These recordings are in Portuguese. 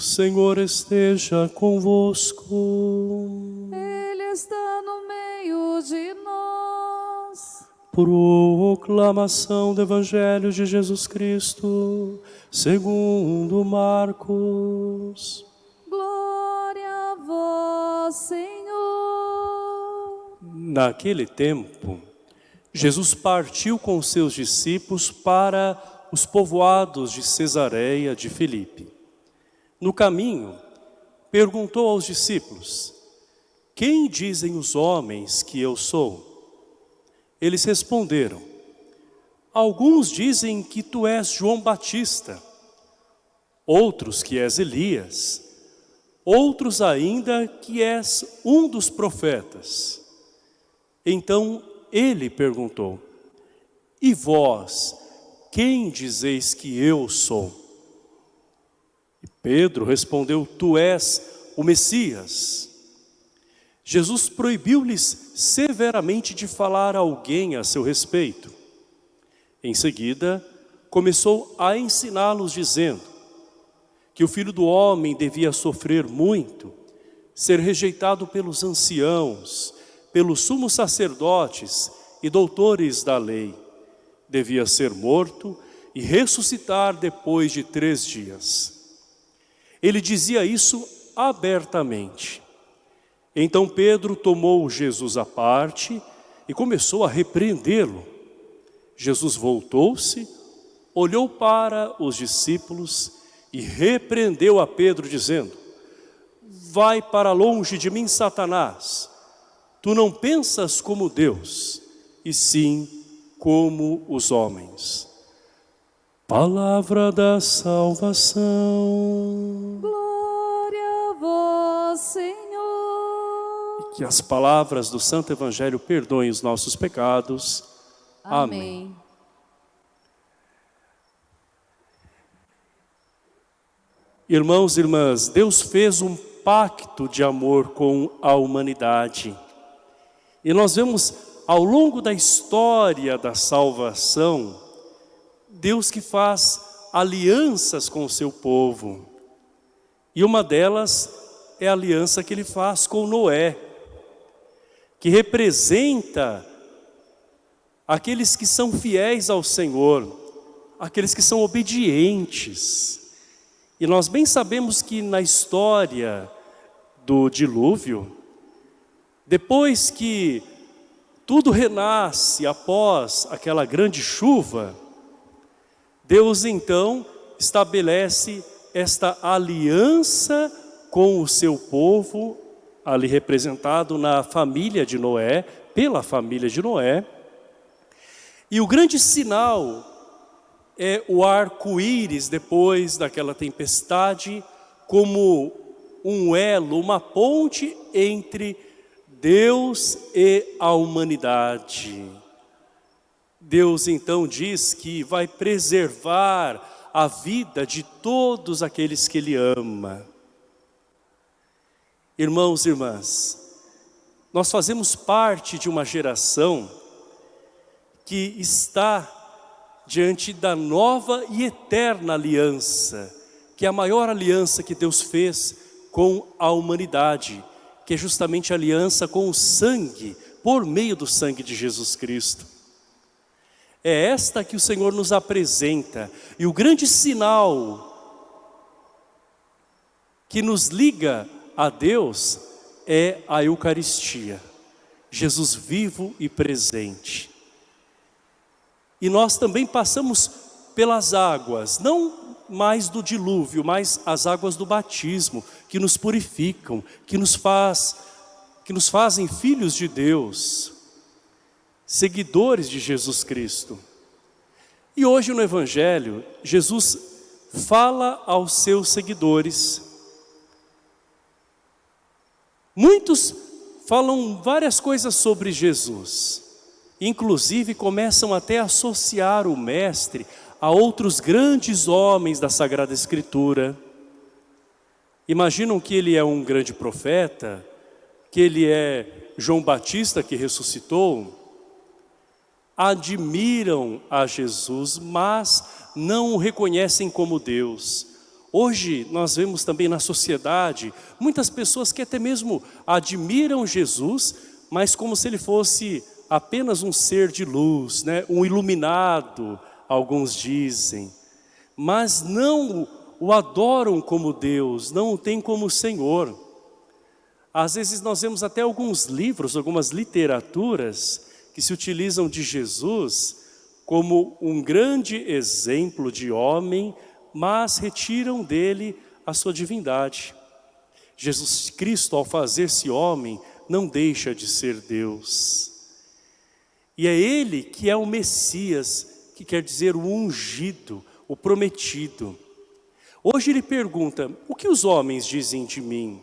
Senhor esteja convosco. Ele está no meio de nós. Proclamação do Evangelho de Jesus Cristo, segundo Marcos. Glória a vós, Senhor. Naquele tempo, Jesus partiu com seus discípulos para os povoados de Cesareia de Filipe. No caminho, perguntou aos discípulos, quem dizem os homens que eu sou? Eles responderam, alguns dizem que tu és João Batista, outros que és Elias, outros ainda que és um dos profetas. Então ele perguntou, e vós, quem dizeis que eu sou? Pedro respondeu, tu és o Messias. Jesus proibiu-lhes severamente de falar a alguém a seu respeito. Em seguida, começou a ensiná-los dizendo que o Filho do Homem devia sofrer muito, ser rejeitado pelos anciãos, pelos sumos sacerdotes e doutores da lei. Devia ser morto e ressuscitar depois de três dias. Ele dizia isso abertamente. Então Pedro tomou Jesus à parte e começou a repreendê-lo. Jesus voltou-se, olhou para os discípulos e repreendeu a Pedro dizendo, Vai para longe de mim, Satanás, Tu não pensas como Deus, e sim como os homens. Palavra da salvação. Que as palavras do Santo Evangelho perdoem os nossos pecados. Amém. Amém. Irmãos e irmãs, Deus fez um pacto de amor com a humanidade. E nós vemos ao longo da história da salvação, Deus que faz alianças com o seu povo. E uma delas é a aliança que ele faz com Noé, que representa aqueles que são fiéis ao Senhor, aqueles que são obedientes. E nós bem sabemos que na história do dilúvio, depois que tudo renasce após aquela grande chuva, Deus então estabelece esta aliança com o seu povo, ali representado na família de Noé, pela família de Noé. E o grande sinal é o arco-íris depois daquela tempestade, como um elo, uma ponte entre Deus e a humanidade. Deus então diz que vai preservar a vida de todos aqueles que Ele ama. Irmãos e irmãs, nós fazemos parte de uma geração que está diante da nova e eterna aliança, que é a maior aliança que Deus fez com a humanidade, que é justamente a aliança com o sangue, por meio do sangue de Jesus Cristo. É esta que o Senhor nos apresenta, e o grande sinal que nos liga a Deus é a Eucaristia, Jesus vivo e presente. E nós também passamos pelas águas, não mais do dilúvio, mas as águas do batismo, que nos purificam, que nos, faz, que nos fazem filhos de Deus, seguidores de Jesus Cristo. E hoje no Evangelho, Jesus fala aos seus seguidores. Muitos falam várias coisas sobre Jesus, inclusive começam até a associar o Mestre a outros grandes homens da Sagrada Escritura. Imaginam que ele é um grande profeta, que ele é João Batista que ressuscitou? Admiram a Jesus, mas não o reconhecem como Deus. Hoje nós vemos também na sociedade muitas pessoas que até mesmo admiram Jesus, mas como se ele fosse apenas um ser de luz, né? um iluminado, alguns dizem, mas não o adoram como Deus, não o têm como Senhor. Às vezes nós vemos até alguns livros, algumas literaturas que se utilizam de Jesus como um grande exemplo de homem, mas retiram dele a sua divindade. Jesus Cristo, ao fazer-se homem, não deixa de ser Deus. E é Ele que é o Messias, que quer dizer o ungido, o prometido. Hoje ele pergunta, o que os homens dizem de mim?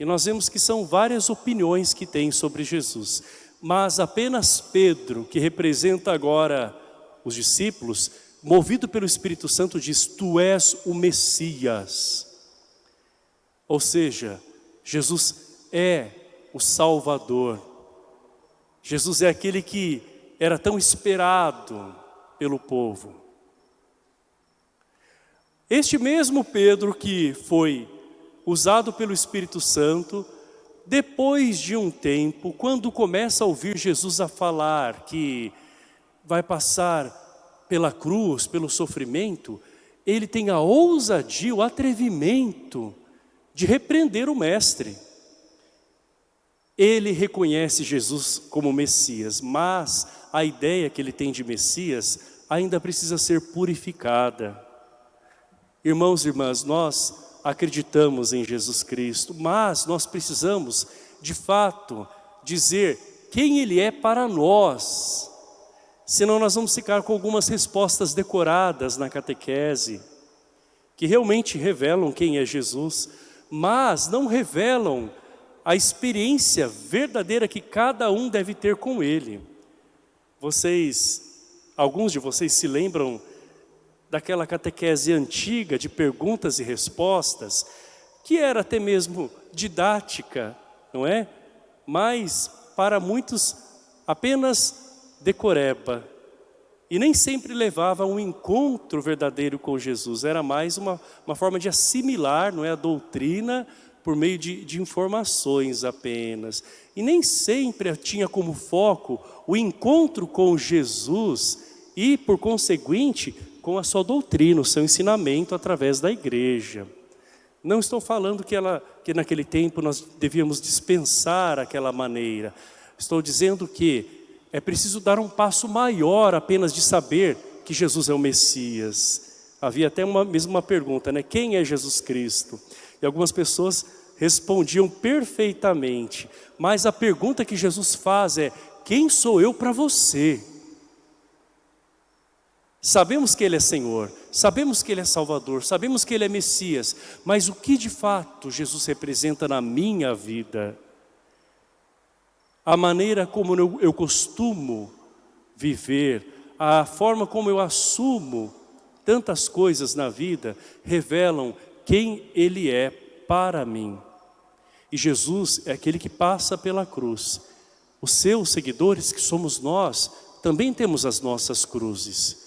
E nós vemos que são várias opiniões que tem sobre Jesus. Mas apenas Pedro, que representa agora os discípulos, movido pelo Espírito Santo, diz, tu és o Messias. Ou seja, Jesus é o Salvador. Jesus é aquele que era tão esperado pelo povo. Este mesmo Pedro que foi usado pelo Espírito Santo, depois de um tempo, quando começa a ouvir Jesus a falar que vai passar pela cruz, pelo sofrimento, ele tem a ousadia, o atrevimento de repreender o mestre. Ele reconhece Jesus como Messias, mas a ideia que ele tem de Messias ainda precisa ser purificada. Irmãos e irmãs, nós acreditamos em Jesus Cristo, mas nós precisamos, de fato, dizer quem Ele é para nós. Senão nós vamos ficar com algumas respostas decoradas na catequese, que realmente revelam quem é Jesus, mas não revelam a experiência verdadeira que cada um deve ter com Ele. Vocês, alguns de vocês se lembram daquela catequese antiga de perguntas e respostas, que era até mesmo didática, não é? Mas para muitos apenas decoreba. E nem sempre levava a um encontro verdadeiro com Jesus, era mais uma, uma forma de assimilar não é, a doutrina por meio de, de informações apenas. E nem sempre tinha como foco o encontro com Jesus e, por conseguinte, com a sua doutrina, o seu ensinamento através da igreja. Não estou falando que, ela, que naquele tempo nós devíamos dispensar aquela maneira. Estou dizendo que é preciso dar um passo maior apenas de saber que Jesus é o Messias. Havia até uma, mesmo uma pergunta, né? Quem é Jesus Cristo? E algumas pessoas respondiam perfeitamente. Mas a pergunta que Jesus faz é, quem sou eu para você? Sabemos que Ele é Senhor, sabemos que Ele é Salvador, sabemos que Ele é Messias, mas o que de fato Jesus representa na minha vida? A maneira como eu, eu costumo viver, a forma como eu assumo tantas coisas na vida, revelam quem Ele é para mim. E Jesus é aquele que passa pela cruz. Os seus seguidores, que somos nós, também temos as nossas cruzes.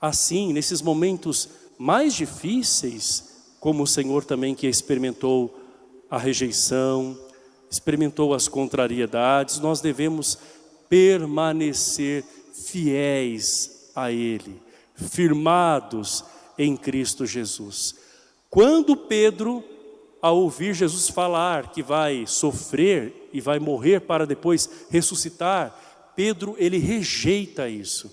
Assim, nesses momentos mais difíceis, como o Senhor também que experimentou a rejeição, experimentou as contrariedades, nós devemos permanecer fiéis a Ele, firmados em Cristo Jesus. Quando Pedro, ao ouvir Jesus falar que vai sofrer e vai morrer para depois ressuscitar, Pedro ele rejeita isso.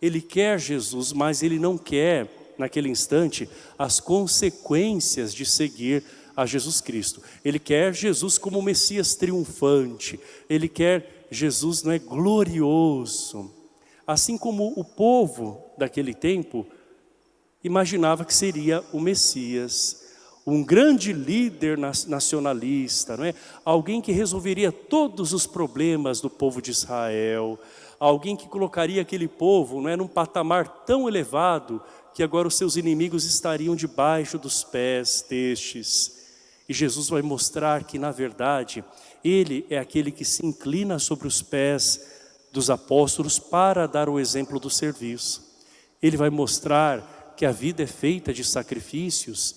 Ele quer Jesus, mas ele não quer, naquele instante, as consequências de seguir a Jesus Cristo. Ele quer Jesus como Messias triunfante. Ele quer Jesus não é glorioso. Assim como o povo daquele tempo imaginava que seria o Messias, um grande líder nacionalista, não é? Alguém que resolveria todos os problemas do povo de Israel, alguém que colocaria aquele povo não é, num patamar tão elevado que agora os seus inimigos estariam debaixo dos pés destes. E Jesus vai mostrar que, na verdade, Ele é aquele que se inclina sobre os pés dos apóstolos para dar o exemplo do serviço. Ele vai mostrar que a vida é feita de sacrifícios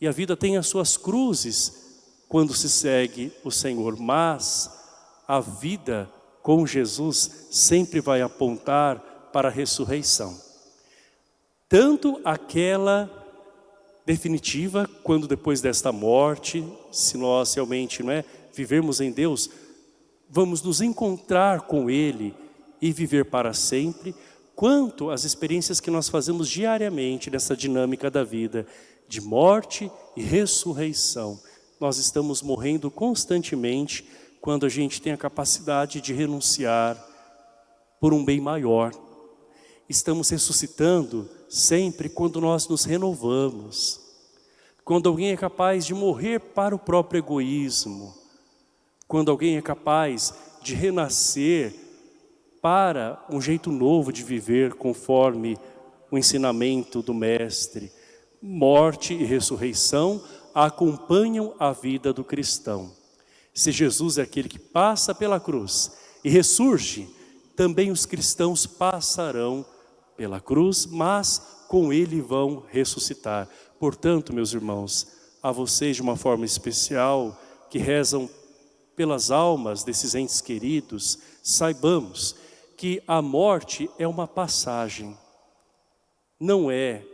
E a vida tem as suas cruzes quando se segue o Senhor, mas a vida com Jesus sempre vai apontar para a ressurreição. Tanto aquela definitiva, quando depois desta morte, se nós realmente não é, vivermos em Deus, vamos nos encontrar com Ele e viver para sempre, quanto as experiências que nós fazemos diariamente nessa dinâmica da vida, de morte e ressurreição. Nós estamos morrendo constantemente quando a gente tem a capacidade de renunciar por um bem maior. Estamos ressuscitando sempre quando nós nos renovamos. Quando alguém é capaz de morrer para o próprio egoísmo. Quando alguém é capaz de renascer para um jeito novo de viver conforme o ensinamento do Mestre. Morte e ressurreição acompanham a vida do cristão. Se Jesus é aquele que passa pela cruz e ressurge, também os cristãos passarão pela cruz, mas com ele vão ressuscitar. Portanto, meus irmãos, a vocês de uma forma especial, que rezam pelas almas desses entes queridos, saibamos que a morte é uma passagem, não é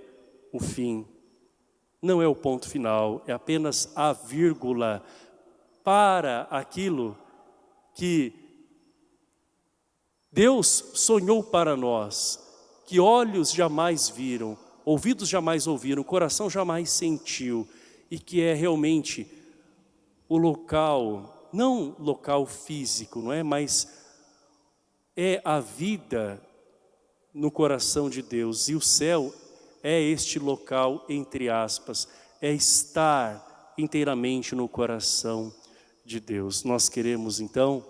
o fim, não é o ponto final, é apenas a vírgula para aquilo que Deus sonhou para nós, que olhos jamais viram, ouvidos jamais ouviram, coração jamais sentiu, e que é realmente o local, não local físico, não é? Mas é a vida no coração de Deus. E o céu é este local, entre aspas, é estar inteiramente no coração de Deus. Nós queremos então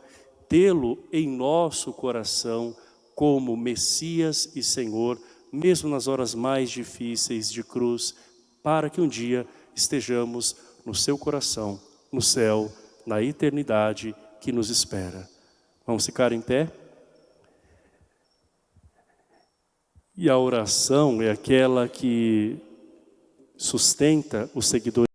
tê-lo em nosso coração como Messias e Senhor, mesmo nas horas mais difíceis de cruz, para que um dia estejamos no seu coração, no céu, na eternidade que nos espera. Vamos ficar em pé? E a oração é aquela que sustenta os seguidores